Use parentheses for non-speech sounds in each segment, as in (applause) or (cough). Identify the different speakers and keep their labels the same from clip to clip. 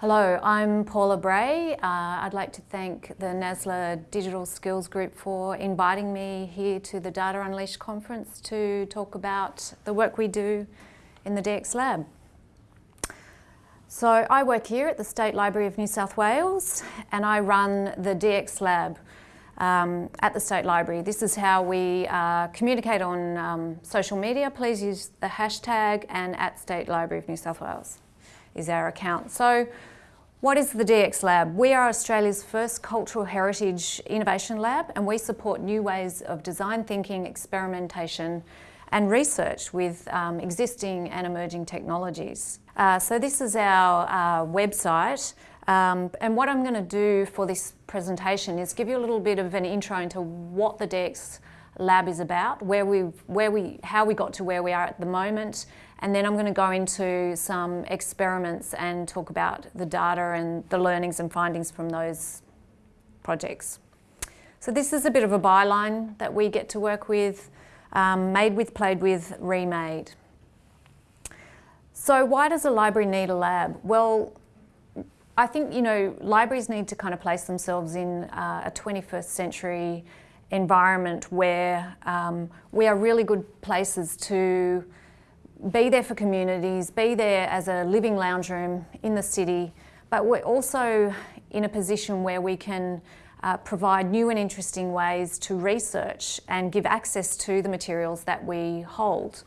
Speaker 1: Hello, I'm Paula Bray. Uh, I'd like to thank the NASLA Digital Skills Group for inviting me here to the Data Unleashed conference to talk about the work we do in the DX Lab. So I work here at the State Library of New South Wales and I run the DX Lab um, at the State Library. This is how we uh, communicate on um, social media. Please use the hashtag and at State Library of New South Wales is our account. So what is the DX Lab? We are Australia's first cultural heritage innovation lab and we support new ways of design thinking, experimentation and research with um, existing and emerging technologies. Uh, so this is our uh, website um, and what I'm going to do for this presentation is give you a little bit of an intro into what the DX Lab is about, where we, where we, how we got to where we are at the moment, and then I'm going to go into some experiments and talk about the data and the learnings and findings from those projects. So this is a bit of a byline that we get to work with, um, made with, played with, remade. So why does a library need a lab? Well, I think, you know, libraries need to kind of place themselves in uh, a 21st century environment where um, we are really good places to be there for communities, be there as a living lounge room in the city, but we're also in a position where we can uh, provide new and interesting ways to research and give access to the materials that we hold.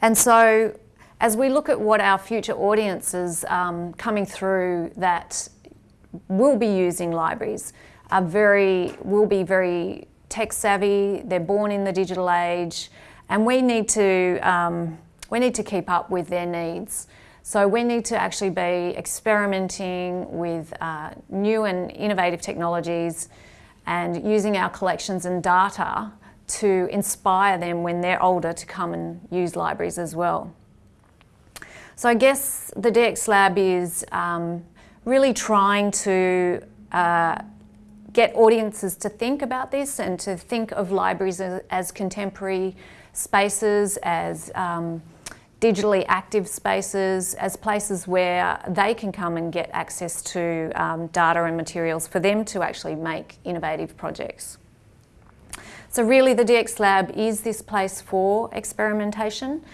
Speaker 1: And so as we look at what our future audiences um, coming through that will be using libraries are very, will be very tech savvy, they're born in the digital age, and we need to, um, we need to keep up with their needs. So we need to actually be experimenting with uh, new and innovative technologies and using our collections and data to inspire them when they're older to come and use libraries as well. So I guess the DX Lab is um, really trying to uh, get audiences to think about this and to think of libraries as, as contemporary spaces, as um, digitally active spaces, as places where they can come and get access to um, data and materials for them to actually make innovative projects. So really the DX Lab is this place for experimentation,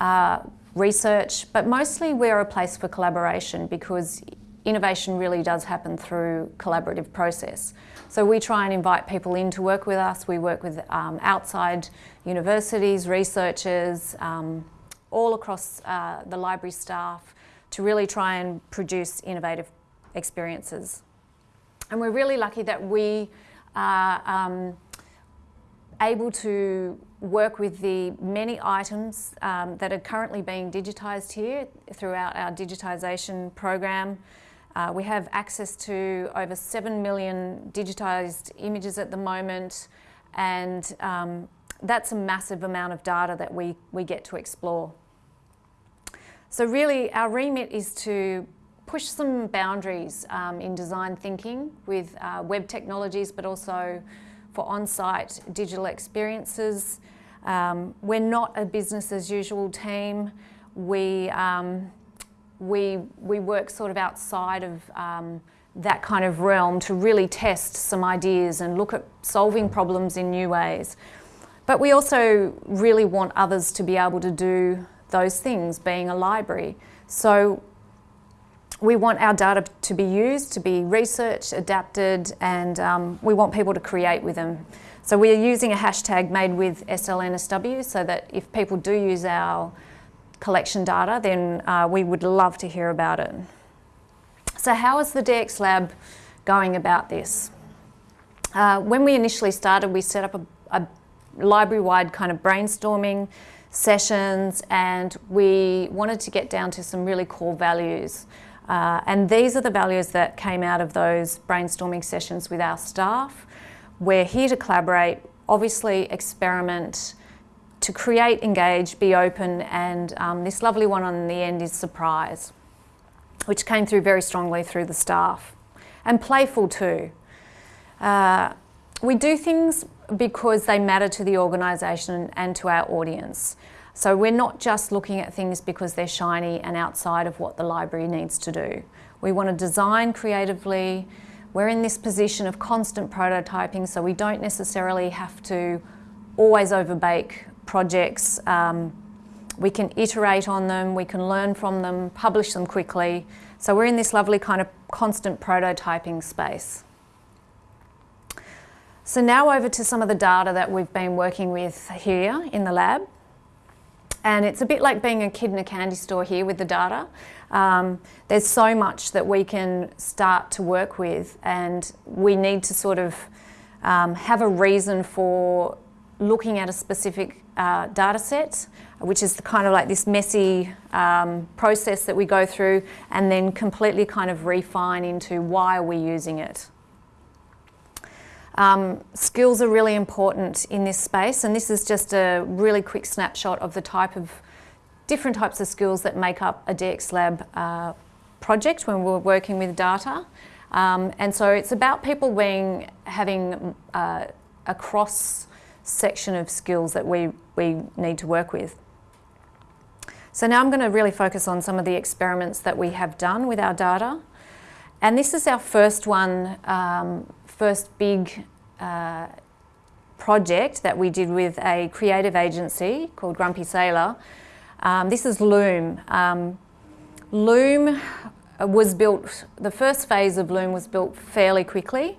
Speaker 1: uh, research, but mostly we're a place for collaboration because innovation really does happen through collaborative process. So we try and invite people in to work with us. We work with um, outside universities, researchers, um, all across uh, the library staff to really try and produce innovative experiences. And we're really lucky that we are um, able to work with the many items um, that are currently being digitised here throughout our digitisation program. Uh, we have access to over 7 million digitised images at the moment and um, that's a massive amount of data that we, we get to explore. So really our remit is to push some boundaries um, in design thinking with uh, web technologies but also for on-site digital experiences. Um, we're not a business as usual team. We, um, we, we work sort of outside of um, that kind of realm to really test some ideas and look at solving problems in new ways. But we also really want others to be able to do those things, being a library. So we want our data to be used, to be researched, adapted, and um, we want people to create with them. So we are using a hashtag made with SLNSW so that if people do use our collection data, then uh, we would love to hear about it. So how is the DX Lab going about this? Uh, when we initially started, we set up a, a library-wide kind of brainstorming sessions and we wanted to get down to some really core values. Uh, and these are the values that came out of those brainstorming sessions with our staff. We're here to collaborate, obviously experiment, to create, engage, be open, and um, this lovely one on the end is surprise, which came through very strongly through the staff. And playful too. Uh, we do things because they matter to the organisation and to our audience. So we're not just looking at things because they're shiny and outside of what the library needs to do. We want to design creatively. We're in this position of constant prototyping, so we don't necessarily have to always overbake projects. Um, we can iterate on them, we can learn from them, publish them quickly. So we're in this lovely kind of constant prototyping space. So now over to some of the data that we've been working with here in the lab. And it's a bit like being a kid in a candy store here with the data. Um, there's so much that we can start to work with and we need to sort of um, have a reason for looking at a specific uh, data set, which is the kind of like this messy um, process that we go through and then completely kind of refine into why are we using it. Um, skills are really important in this space and this is just a really quick snapshot of the type of different types of skills that make up a DX Lab uh, project when we're working with data. Um, and so it's about people being having uh, a cross section of skills that we, we need to work with. So now I'm going to really focus on some of the experiments that we have done with our data. And this is our first one um, first big uh, project that we did with a creative agency called Grumpy Sailor. Um, this is Loom. Um, Loom was built, the first phase of Loom was built fairly quickly.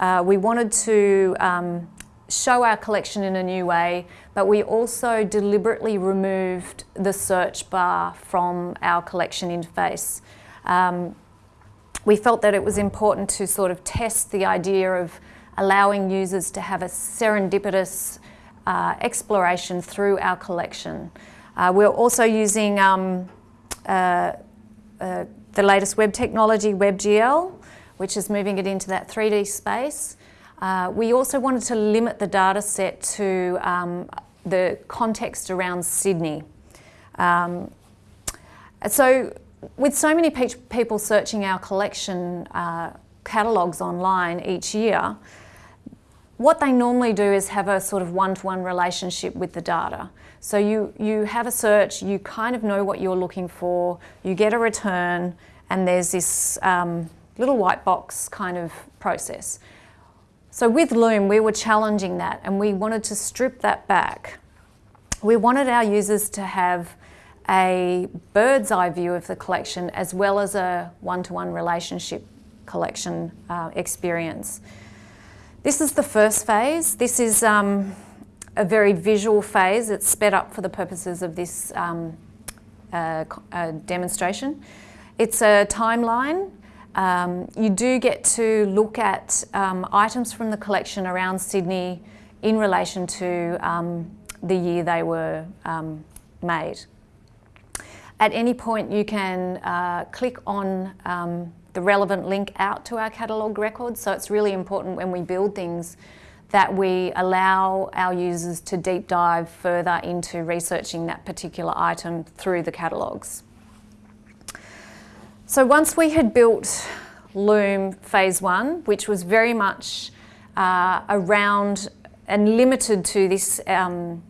Speaker 1: Uh, we wanted to um, show our collection in a new way, but we also deliberately removed the search bar from our collection interface. Um, we felt that it was important to sort of test the idea of allowing users to have a serendipitous uh, exploration through our collection. Uh, we're also using um, uh, uh the latest web technology, WebGL, which is moving it into that 3D space. Uh, we also wanted to limit the data set to um, the context around Sydney. Um, so with so many pe people searching our collection uh, catalogues online each year, what they normally do is have a sort of one-to-one -one relationship with the data. So you, you have a search, you kind of know what you're looking for, you get a return, and there's this um, little white box kind of process. So with Loom, we were challenging that and we wanted to strip that back. We wanted our users to have a bird's eye view of the collection as well as a one-to-one -one relationship collection uh, experience. This is the first phase. This is um, a very visual phase. It's sped up for the purposes of this um, uh, uh, demonstration. It's a timeline. Um, you do get to look at um, items from the collection around Sydney in relation to um, the year they were um, made. At any point you can uh, click on um, the relevant link out to our catalogue records, so it's really important when we build things that we allow our users to deep dive further into researching that particular item through the catalogues. So once we had built Loom phase one, which was very much uh, around and limited to this um,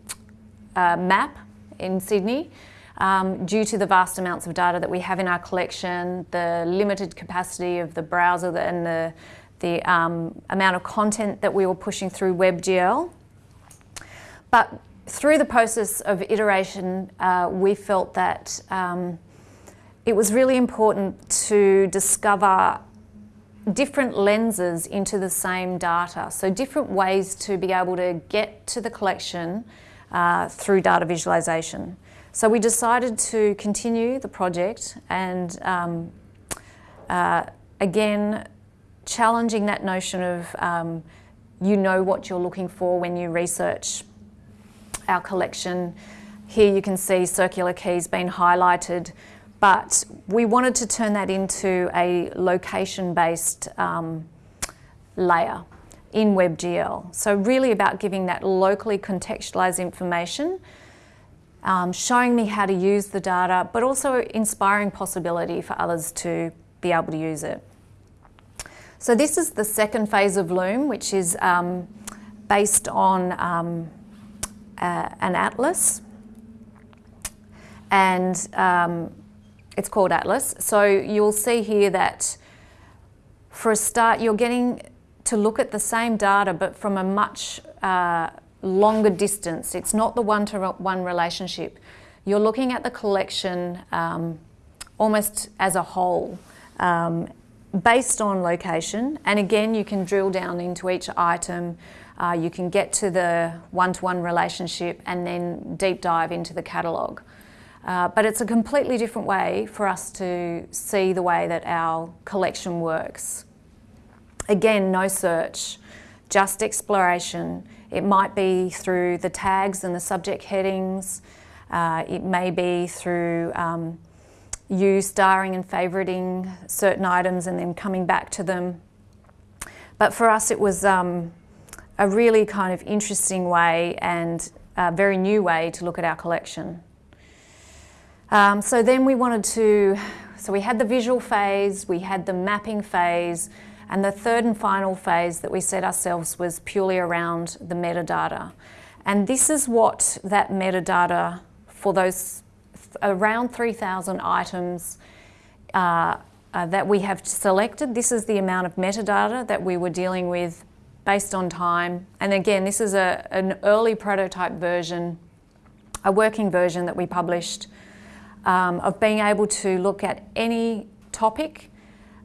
Speaker 1: uh, map in Sydney, um, due to the vast amounts of data that we have in our collection, the limited capacity of the browser and the, the um, amount of content that we were pushing through WebGL. But through the process of iteration, uh, we felt that um, it was really important to discover different lenses into the same data. So different ways to be able to get to the collection uh, through data visualization. So we decided to continue the project and um, uh, again, challenging that notion of um, you know what you're looking for when you research our collection. Here you can see Circular Quay's being highlighted, but we wanted to turn that into a location-based um, layer in WebGL. So really about giving that locally contextualized information um, showing me how to use the data, but also inspiring possibility for others to be able to use it. So this is the second phase of Loom, which is um, based on um, uh, an atlas. and um, it's called Atlas. So you'll see here that for a start, you're getting to look at the same data, but from a much uh, longer distance. It's not the one-to-one relationship. You're looking at the collection um, almost as a whole, um, based on location. And again, you can drill down into each item. Uh, you can get to the one-to-one -one relationship and then deep dive into the catalogue. Uh, but it's a completely different way for us to see the way that our collection works. Again, no search, just exploration. It might be through the tags and the subject headings. Uh, it may be through um, you starring and favouriting certain items and then coming back to them. But for us, it was um, a really kind of interesting way and a very new way to look at our collection. Um, so then we wanted to, so we had the visual phase, we had the mapping phase, and the third and final phase that we set ourselves was purely around the metadata. And this is what that metadata for those around 3,000 items uh, uh, that we have selected. This is the amount of metadata that we were dealing with based on time. And again, this is a, an early prototype version, a working version that we published um, of being able to look at any topic.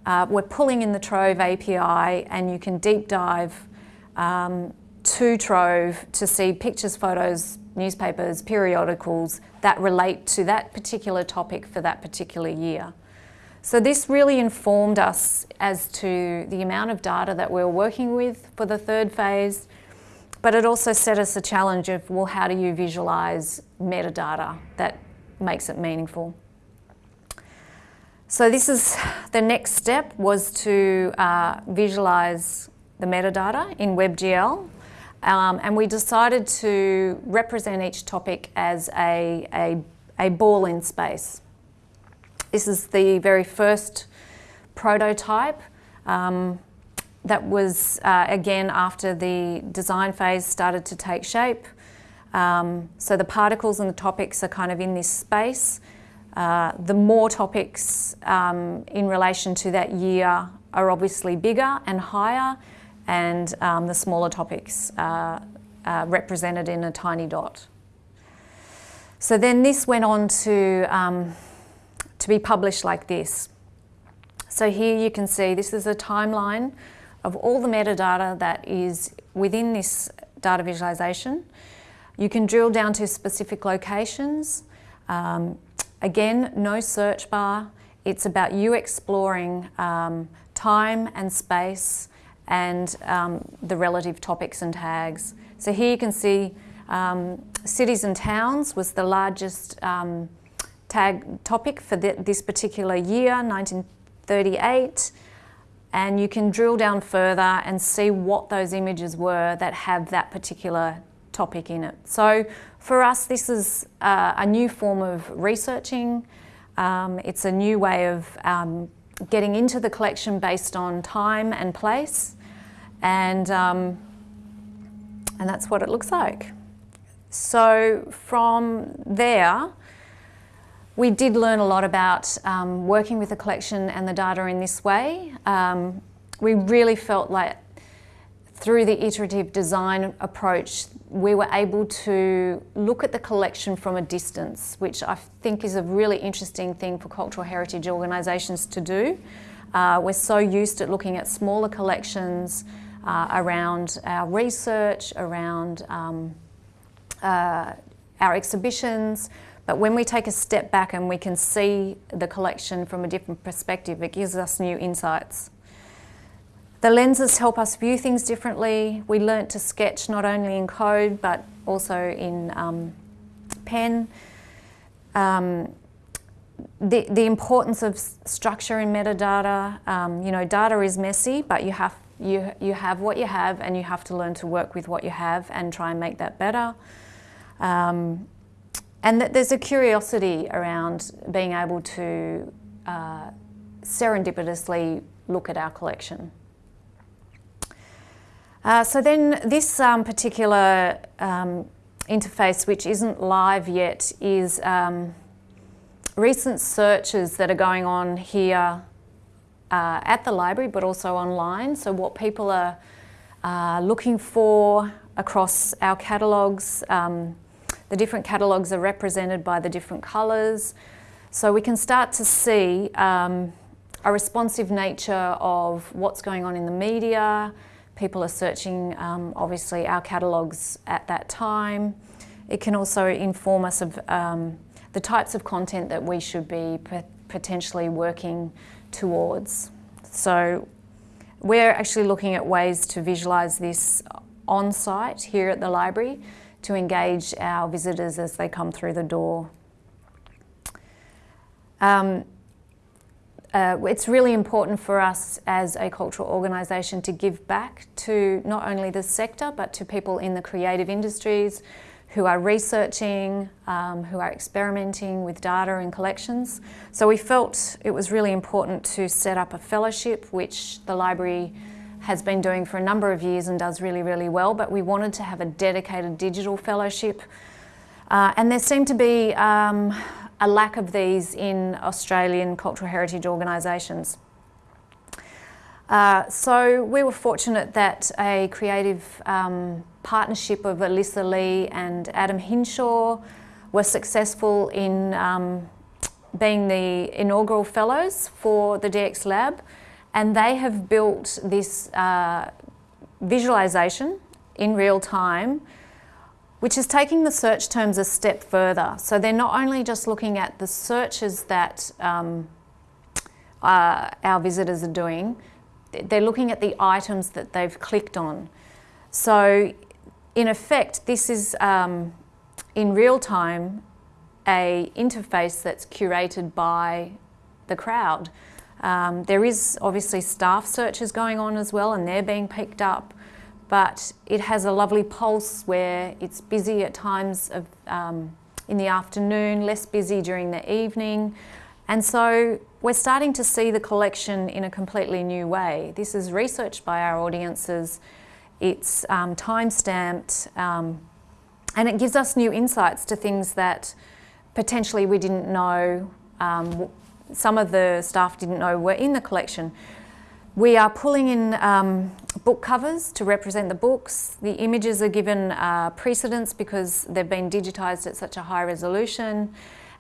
Speaker 1: Uh, we're pulling in the Trove API and you can deep dive um, to Trove to see pictures, photos, newspapers, periodicals that relate to that particular topic for that particular year. So this really informed us as to the amount of data that we we're working with for the third phase, but it also set us a challenge of, well, how do you visualize metadata that makes it meaningful. So this is the next step was to uh, visualize the metadata in WebGL. Um, and we decided to represent each topic as a, a, a ball in space. This is the very first prototype um, that was, uh, again, after the design phase started to take shape. Um, so the particles and the topics are kind of in this space. Uh, the more topics um, in relation to that year are obviously bigger and higher, and um, the smaller topics are, are, represented in a tiny dot. So then this went on to, um, to be published like this. So here you can see this is a timeline of all the metadata that is within this data visualization. You can drill down to specific locations. Um, again, no search bar. It's about you exploring um, time and space and um, the relative topics and tags. So here you can see um, cities and towns was the largest um, tag topic for this particular year, 1938 and you can drill down further and see what those images were that have that particular topic in it. So for us, this is uh, a new form of researching. Um, it's a new way of um, getting into the collection based on time and place. And, um, and that's what it looks like. So from there, we did learn a lot about um, working with the collection and the data in this way. Um, we really felt like through the iterative design approach, we were able to look at the collection from a distance, which I think is a really interesting thing for cultural heritage organisations to do. Uh, we're so used to looking at smaller collections uh, around our research, around um, uh, our exhibitions, but when we take a step back and we can see the collection from a different perspective, it gives us new insights. The lenses help us view things differently. We learnt to sketch not only in code but also in um, pen. Um, the, the importance of structure in metadata, um, you know, data is messy, but you have, you, you have what you have and you have to learn to work with what you have and try and make that better. Um, and that there's a curiosity around being able to uh, serendipitously look at our collection. Uh, so then this um, particular um, interface, which isn't live yet, is um, recent searches that are going on here uh, at the library but also online. So what people are uh, looking for across our catalogues. Um, the different catalogues are represented by the different colours. So we can start to see um, a responsive nature of what's going on in the media. People are searching, um, obviously, our catalogues at that time. It can also inform us of um, the types of content that we should be potentially working towards. So we're actually looking at ways to visualise this on site here at the library to engage our visitors as they come through the door. Um, uh, it's really important for us as a cultural organisation to give back to not only the sector but to people in the creative industries who are researching, um, who are experimenting with data and collections. So we felt it was really important to set up a fellowship which the library has been doing for a number of years and does really, really well, but we wanted to have a dedicated digital fellowship. Uh, and there seemed to be um, a lack of these in Australian cultural heritage organisations. Uh, so we were fortunate that a creative um, partnership of Alyssa Lee and Adam Hinshaw were successful in um, being the inaugural fellows for the DX Lab and they have built this uh, visualization in real time which is taking the search terms a step further. So they're not only just looking at the searches that um, uh, our visitors are doing, they're looking at the items that they've clicked on. So in effect, this is um, in real time a interface that's curated by the crowd. Um, there is obviously staff searches going on as well and they're being picked up but it has a lovely pulse where it's busy at times of, um, in the afternoon, less busy during the evening. And so we're starting to see the collection in a completely new way. This is researched by our audiences, it's um, time-stamped, um, and it gives us new insights to things that potentially we didn't know, um, some of the staff didn't know were in the collection. We are pulling in um, book covers to represent the books. The images are given uh, precedence because they've been digitised at such a high resolution.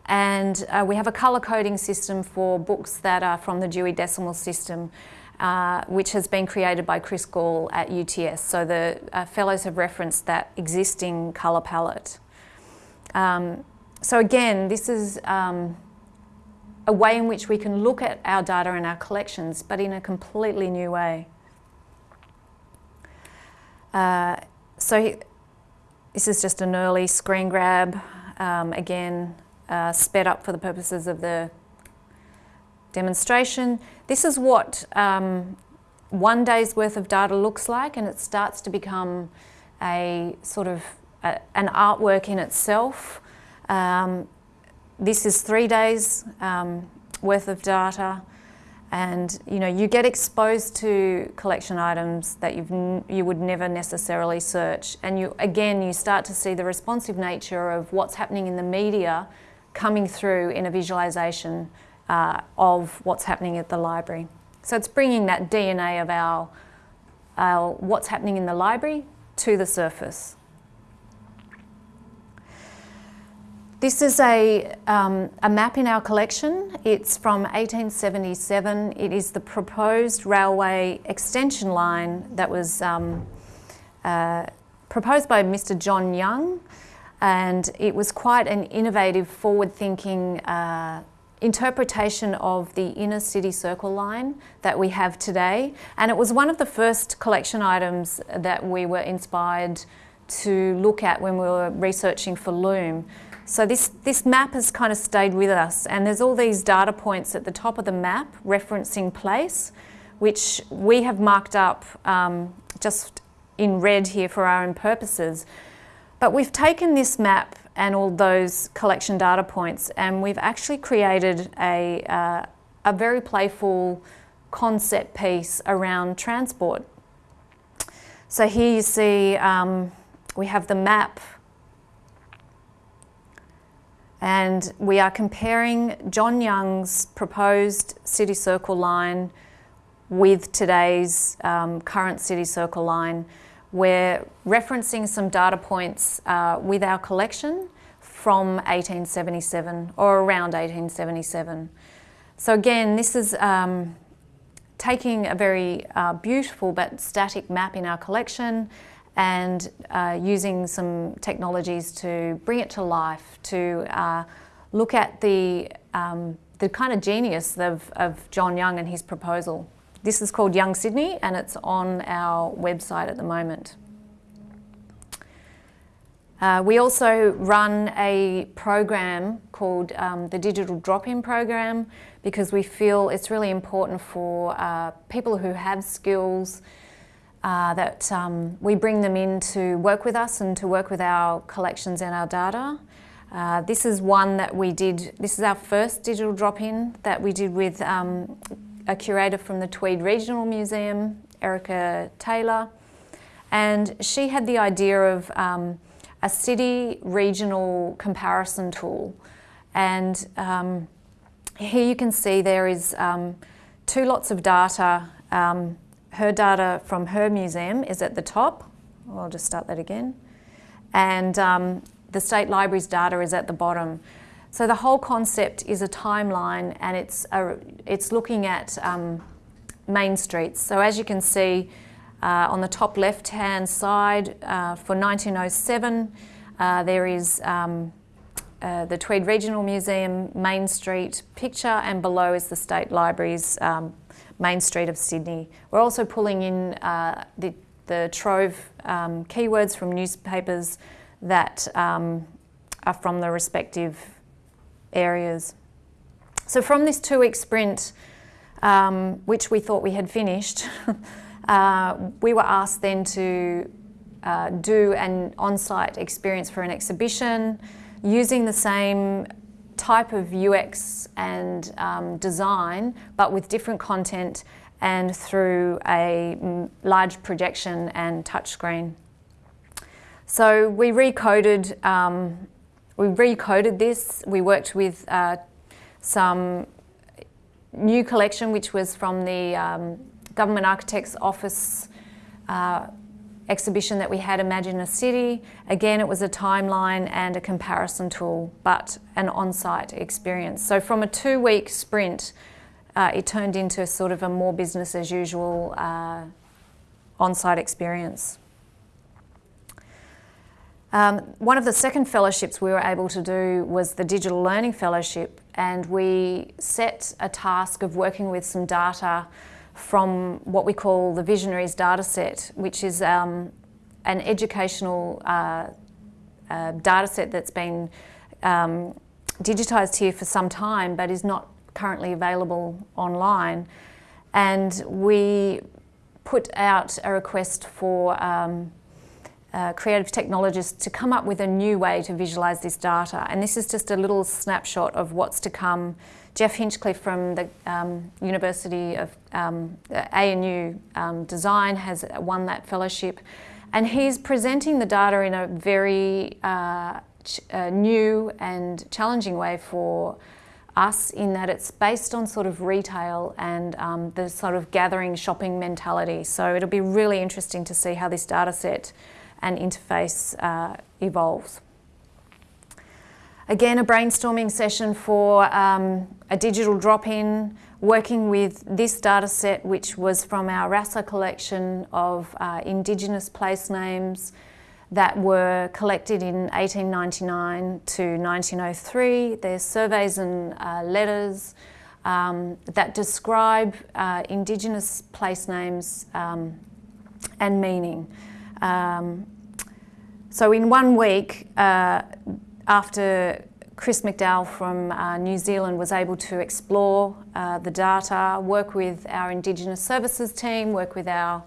Speaker 1: And uh, we have a colour coding system for books that are from the Dewey Decimal System, uh, which has been created by Chris Gall at UTS. So the uh, fellows have referenced that existing colour palette. Um, so again, this is um, a way in which we can look at our data and our collections, but in a completely new way. Uh, so this is just an early screen grab, um, again, uh, sped up for the purposes of the demonstration. This is what um, one day's worth of data looks like and it starts to become a sort of a, an artwork in itself. Um, this is three days um, worth of data and you know you get exposed to collection items that you've you would never necessarily search. And you again you start to see the responsive nature of what's happening in the media coming through in a visualization uh, of what's happening at the library. So it's bringing that DNA of our, our what's happening in the library to the surface This is a, um, a map in our collection. It's from 1877. It is the proposed railway extension line that was um, uh, proposed by Mr John Young and it was quite an innovative, forward-thinking uh, interpretation of the inner city circle line that we have today. And it was one of the first collection items that we were inspired to look at when we were researching for Loom. So this, this map has kind of stayed with us and there's all these data points at the top of the map referencing place, which we have marked up um, just in red here for our own purposes. But we've taken this map and all those collection data points and we've actually created a, uh, a very playful concept piece around transport. So here you see um, we have the map And we are comparing John Young's proposed City Circle line with today's um, current City Circle line. We're referencing some data points uh, with our collection from 1877 or around 1877. So again, this is um, taking a very uh, beautiful but static map in our collection and uh, using some technologies to bring it to life, to uh, look at the, um, the kind of genius of, of John Young and his proposal. This is called Young Sydney and it's on our website at the moment. Uh, we also run a program called um, the Digital Drop-In Program because we feel it's really important for uh, people who have skills uh, that um, we bring them in to work with us and to work with our collections and our data. Uh, this is one that we did, this is our first digital drop-in that we did with um, a curator from the Tweed Regional Museum, Erica Taylor. And she had the idea of um, a city regional comparison tool. And um, here you can see there is um, two lots of data um, her data from her museum is at the top. I'll just start that again. And um, the State Library's data is at the bottom. So the whole concept is a timeline and it's, a, it's looking at um, main streets. So as you can see uh, on the top left-hand side uh, for 1907, uh, there is um, uh, the Tweed Regional Museum Main Street picture and below is the State Library's um, Main Street of Sydney. We're also pulling in uh, the, the Trove um, keywords from newspapers that um, are from the respective areas. So from this two-week sprint, um, which we thought we had finished, (laughs) uh, we were asked then to uh, do an on-site experience for an exhibition using the same type of UX and um, design, but with different content and through a large projection and touchscreen. So we recoded, um, we recoded this. We worked with uh, some new collection, which was from the um, Government Architect's Office uh, exhibition that we had, Imagine a City. Again, it was a timeline and a comparison tool, but an on-site experience. So from a two-week sprint, uh, it turned into sort of a more business as usual uh, on-site experience. Um, one of the second fellowships we were able to do was the Digital Learning Fellowship and we set a task of working with some data from what we call the Visionaries dataset, which is um, an educational uh, uh, dataset that's been um, digitised here for some time but is not currently available online. And we put out a request for um, uh, creative technologists to come up with a new way to visualise this data. And this is just a little snapshot of what's to come Geoff Hinchcliffe from the um, University of um, ANU um, Design has won that fellowship and he's presenting the data in a very uh, uh, new and challenging way for us in that it's based on sort of retail and um, the sort of gathering shopping mentality. So it'll be really interesting to see how this data set and interface uh, evolves. Again, a brainstorming session for um, a digital drop-in, working with this data set, which was from our RASA collection of uh, Indigenous place names that were collected in 1899 to 1903. There's surveys and uh, letters um, that describe uh, Indigenous place names um, and meaning. Um, so in one week, uh, after Chris McDowall from uh, New Zealand was able to explore uh, the data, work with our Indigenous Services team, work with our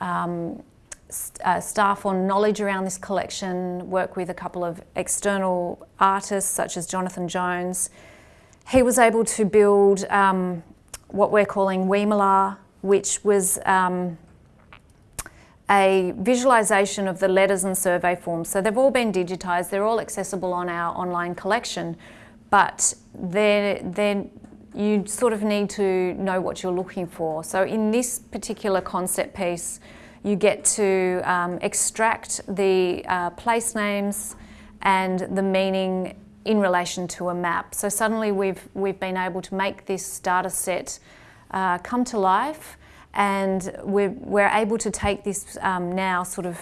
Speaker 1: um, st uh, staff on knowledge around this collection, work with a couple of external artists such as Jonathan Jones. He was able to build um, what we're calling Weemala, which was um, a visualization of the letters and survey forms. So they've all been digitised, they're all accessible on our online collection, but they're, they're, you sort of need to know what you're looking for. So in this particular concept piece, you get to um, extract the uh, place names and the meaning in relation to a map. So suddenly we've, we've been able to make this data set uh, come to life and we're, we're able to take this um, now sort of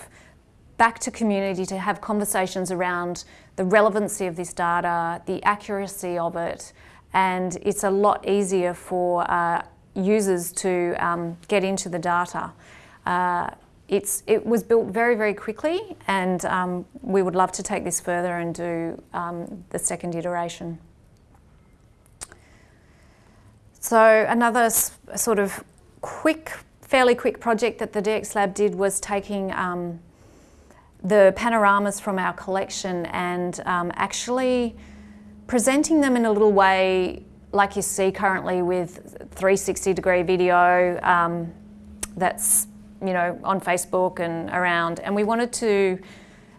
Speaker 1: back to community to have conversations around the relevancy of this data, the accuracy of it, and it's a lot easier for uh, users to um, get into the data. Uh, it's, it was built very, very quickly and um, we would love to take this further and do um, the second iteration. So another sort of quick, fairly quick project that the DX Lab did was taking um, the panoramas from our collection and um, actually presenting them in a little way like you see currently with 360 degree video um, that's you know, on Facebook and around. And we wanted to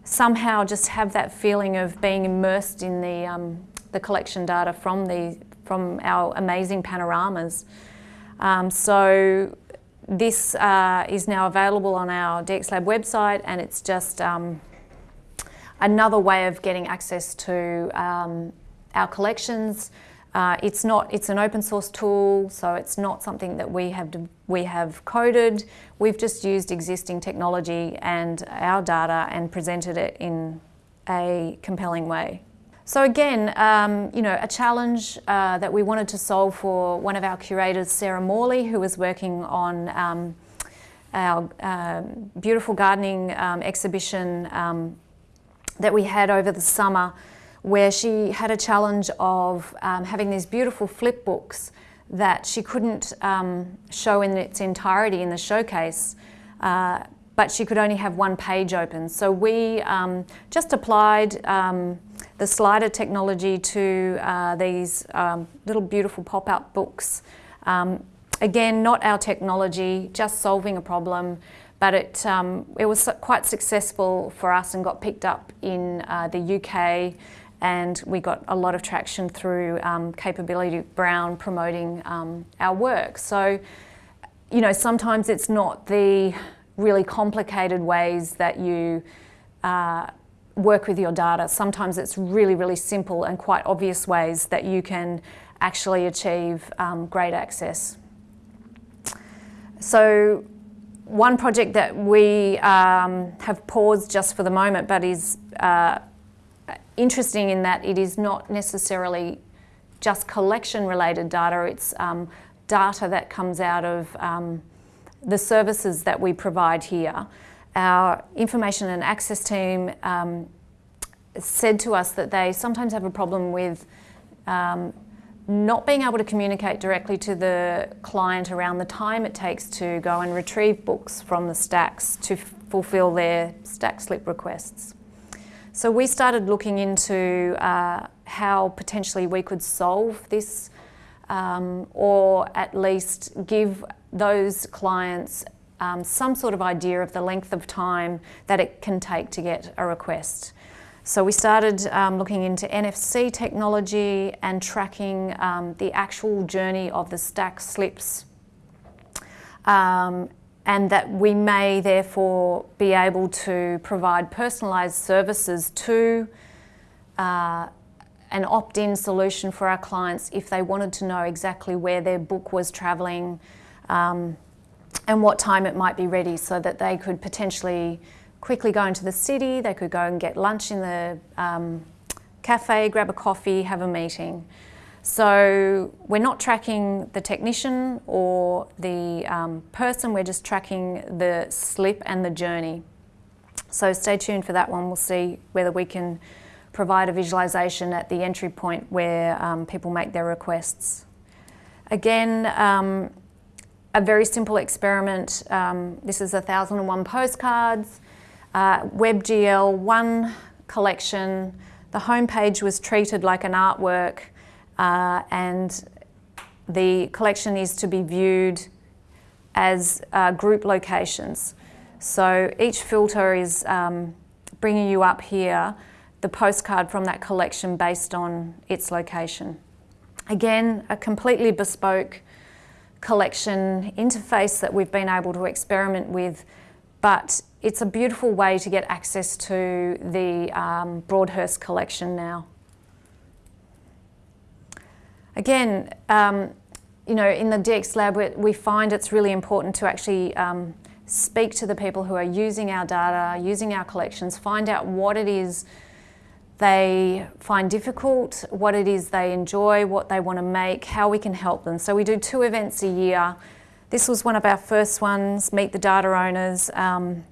Speaker 1: somehow just have that feeling of being immersed in the, um, the collection data from, the, from our amazing panoramas. Um, so this uh, is now available on our DXLab website and it's just um, another way of getting access to um, our collections, uh, it's not, it's an open source tool, so it's not something that we have, we have coded. We've just used existing technology and our data and presented it in a compelling way. So again, um, you know, a challenge uh, that we wanted to solve for one of our curators, Sarah Morley, who was working on um, our uh, beautiful gardening um, exhibition um, that we had over the summer where she had a challenge of um, having these beautiful flip books that she couldn't show in its entirety in the showcase, uh, but she could only have one page open. So we just applied the slider technology to uh, these um, little beautiful pop-out books. Um, again, not our technology, just solving a problem, but it, it was quite successful for us and got picked up in uh, the UK, and we got a lot of traction through um, Capability Brown promoting um, our work. So, you know, sometimes it's not the really complicated ways that you uh, work with your data. Sometimes it's really, really simple and quite obvious ways that you can actually achieve um, great access. So one project that we um, have paused just for the moment but is uh, interesting in that it is not necessarily just collection related data, it's um, data that comes out of um, the services that we provide here. Our information and access team um, said to us that they sometimes have a problem with um, not being able to communicate directly to the client around the time it takes to go and retrieve books from the stacks to fulfill their stack slip requests. So we started looking into uh, how potentially we could solve this um, or at least give those clients um, some sort of idea of the length of time that it can take to get a request. So we started um, looking into NFC technology and tracking um, the actual journey of the stack slips um, and that we may therefore be able to provide personalised services to uh, an opt-in solution for our clients if they wanted to know exactly where their book was travelling um, and what time it might be ready so that they could potentially quickly go into the city, they could go and get lunch in the um, cafe, grab a coffee, have a meeting. So we're not tracking the technician or the um, person, we're just tracking the slip and the journey. So stay tuned for that one. We'll see whether we can provide a visualisation at the entry point where um, people make their requests. Again, um, a very simple experiment. Um, this is 1001 postcards, uh, WebGL, one collection. The homepage was treated like an artwork uh, and the collection is to be viewed as uh, group locations. So each filter is um, bringing you up here the postcard from that collection based on its location. Again, a completely bespoke collection interface that we've been able to experiment with, but it's a beautiful way to get access to the um, Broadhurst collection now. Again, um, you know, in the DX Lab, we find it's really important to actually um, speak to the people who are using our data, using our collections, find out what it is they find difficult, what it is they enjoy, what they want to make, how we can help them. So we do two events a year. This was one of our first ones, Meet the Data Owners, um,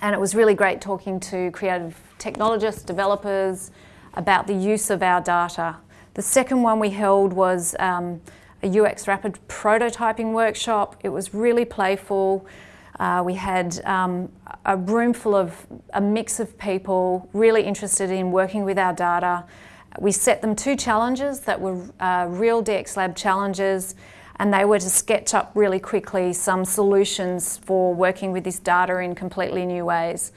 Speaker 1: and it was really great talking to creative technologists, developers, about the use of our data. The second one we held was um, a UX rapid prototyping workshop. It was really playful. Uh, we had um, a room full of a mix of people really interested in working with our data. We set them two challenges that were uh, real DX Lab challenges and they were to sketch up really quickly some solutions for working with this data in completely new ways.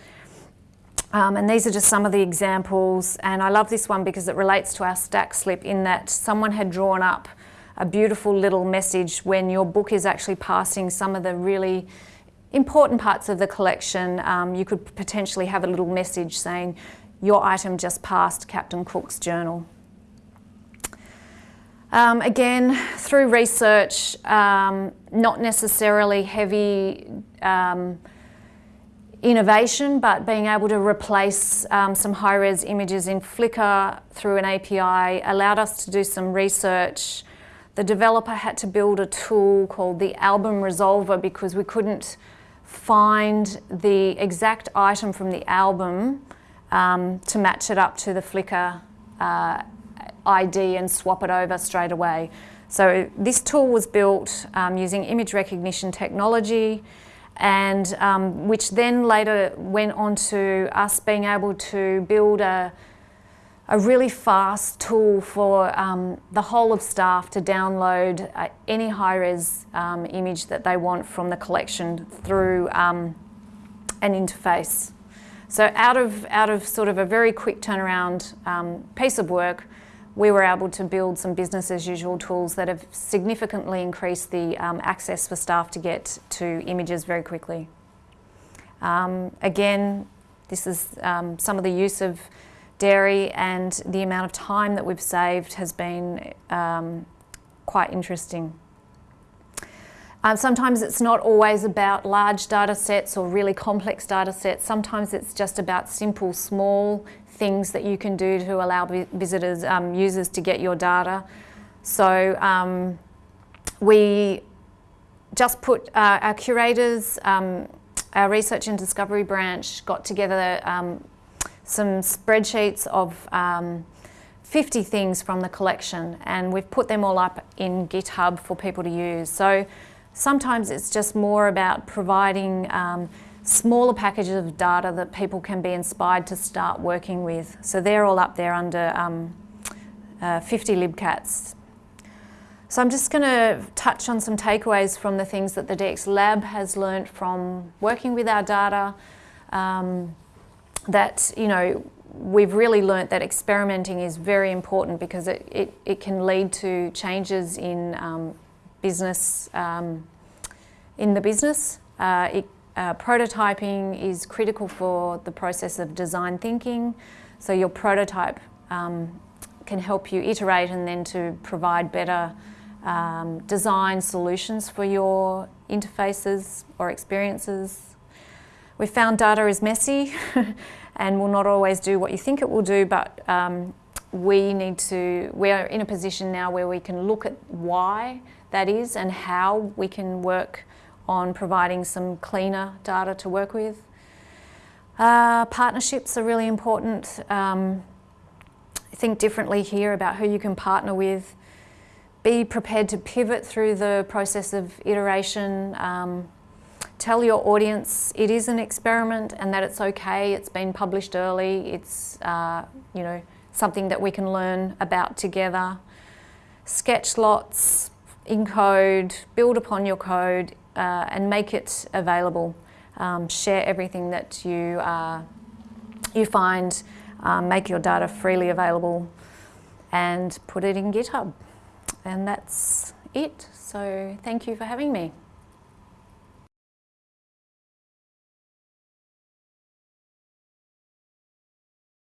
Speaker 1: Um, and these are just some of the examples and I love this one because it relates to our stack slip in that someone had drawn up a beautiful little message when your book is actually passing some of the really important parts of the collection, um, you could potentially have a little message saying, your item just passed Captain Cook's journal. Um, again, through research, um, not necessarily heavy um, innovation, but being able to replace um, some high-res images in Flickr through an API allowed us to do some research. The developer had to build a tool called the album resolver because we couldn't find the exact item from the album um, to match it up to the Flickr uh, ID and swap it over straight away. So this tool was built um, using image recognition technology and um, which then later went on to us being able to build a a really fast tool for um, the whole of staff to download uh, any high-res um, image that they want from the collection through um, an interface. So out of, out of sort of a very quick turnaround um, piece of work, we were able to build some business as usual tools that have significantly increased the um, access for staff to get to images very quickly. Um, again, this is some of the use of dairy and the amount of time that we've saved has been um, quite interesting. Um, sometimes it's not always about large data sets or really complex data sets. Sometimes it's just about simple, small things that you can do to allow visitors, um, users to get your data. So um, we just put uh, our curators, um, our research and discovery branch got together um, some spreadsheets of um, 50 things from the collection and we've put them all up in GitHub for people to use. So sometimes it's just more about providing um, smaller packages of data that people can be inspired to start working with. So they're all up there under um, uh, 50 libcats. So I'm just going to touch on some takeaways from the things that the DX Lab has learned from working with our data. Um, that, you know, we've really learnt that experimenting is very important because it, it, it can lead to changes in um, business, um, in the business. Uh, it, uh, prototyping is critical for the process of design thinking. So your prototype um, can help you iterate and then to provide better um, design solutions for your interfaces or experiences we found data is messy (laughs) and will not always do what you think it will do, but um, we need to, we are in a position now where we can look at why that is and how we can work on providing some cleaner data to work with. Uh, partnerships are really important. Um, think differently here about who you can partner with. Be prepared to pivot through the process of iteration. Um, tell your audience it is an experiment and that it's okay, it's been published early, it's uh, you know something that we can learn about together. Sketch lots, encode, build upon your code uh, and make it available. um, share everything that you, uh, you find, um, make your data freely available and put it in GitHub. And that's it. So thank you for having me.